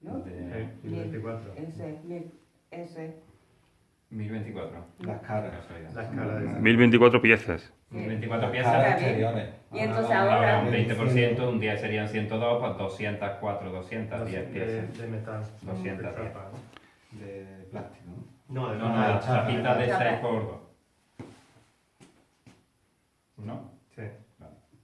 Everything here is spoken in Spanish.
¿no? 1024. Ese, mil, ese. 1024. Las caras. Las caras. De... 1024 piezas. 1024 piezas. Y ah, entonces ahora... Un 20%, un día serían 102, pues 204, 210 piezas. De, metal. 210. De plástico, ¿no? De no, no, la chapita de 6 por 2. ¿No? Sí.